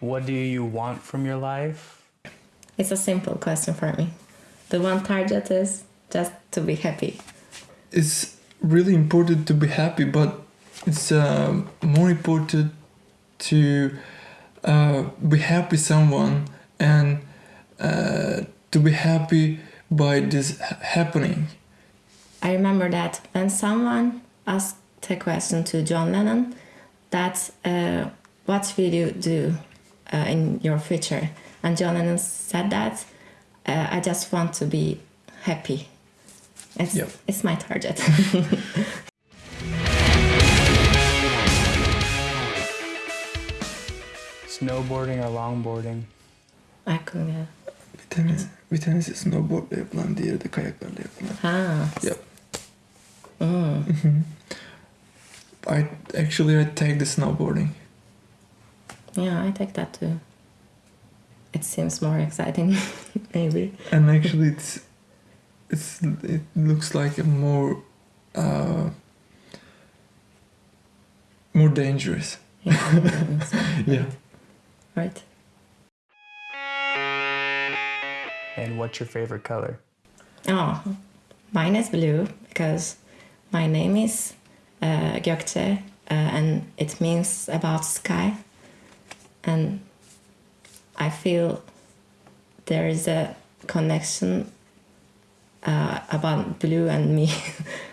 What do you want from your life? It's a simple question for me. The one target is just to be happy. It's really important to be happy, but it's uh, more important to uh, be happy someone and uh, to be happy by this happening. I remember that when someone asked a question to John Lennon, that uh, what will you do uh, in your future? And John Lennon said that uh, I just want to be happy. It's, Yep. it's my target. Snowboarding or longboarding? I couldn't get. Bir tanesi, bir tanesi snowboardla yapılan, diğeri de kayaklarla yapılan. Ah. Yep. Mm. I actually I take the snowboarding. Yeah, I take that too. It seems more exciting, maybe. and actually it's it's it looks like a more uh, more dangerous Yeah, yeah right. And what's your favorite color? Oh, mine is blue because my name is uh, uh, and it means about sky. And I feel there is a connection uh, about blue and me